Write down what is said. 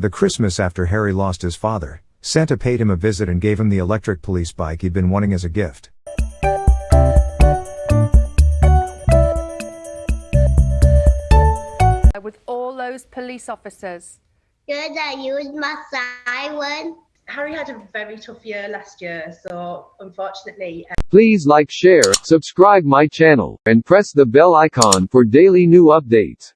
The Christmas after Harry lost his father, Santa paid him a visit and gave him the electric police bike he'd been wanting as a gift. with all those police officers? Good, I used my siren. Harry had a very tough year last year, so unfortunately, Um... Please like share, subscribe my channel, and press the bell icon for daily new updates.